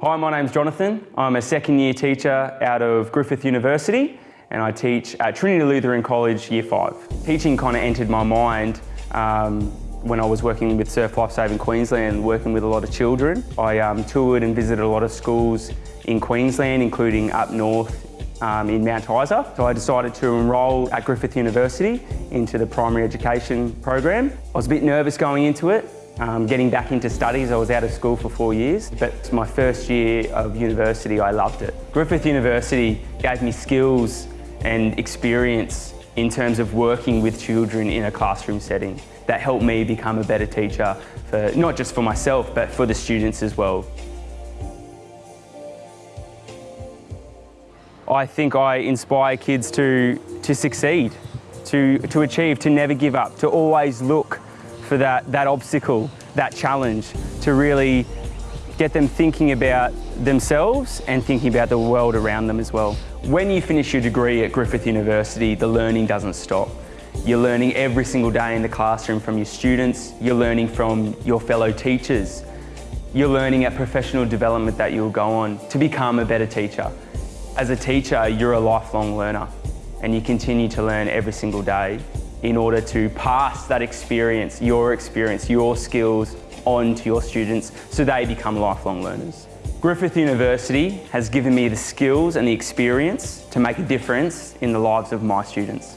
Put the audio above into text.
Hi, my name's Jonathan. I'm a second year teacher out of Griffith University and I teach at Trinity Lutheran College Year 5. Teaching kind of entered my mind um, when I was working with Surf Life Saving Queensland, working with a lot of children. I um, toured and visited a lot of schools in Queensland, including up north um, in Mount Isa. So I decided to enrol at Griffith University into the primary education program. I was a bit nervous going into it, um, getting back into studies. I was out of school for four years, but my first year of university, I loved it. Griffith University gave me skills and experience in terms of working with children in a classroom setting that helped me become a better teacher, for, not just for myself, but for the students as well. I think I inspire kids to, to succeed, to, to achieve, to never give up, to always look for that, that obstacle, that challenge, to really get them thinking about themselves and thinking about the world around them as well. When you finish your degree at Griffith University, the learning doesn't stop. You're learning every single day in the classroom from your students, you're learning from your fellow teachers, you're learning at professional development that you'll go on to become a better teacher. As a teacher, you're a lifelong learner and you continue to learn every single day in order to pass that experience, your experience, your skills on to your students so they become lifelong learners. Griffith University has given me the skills and the experience to make a difference in the lives of my students.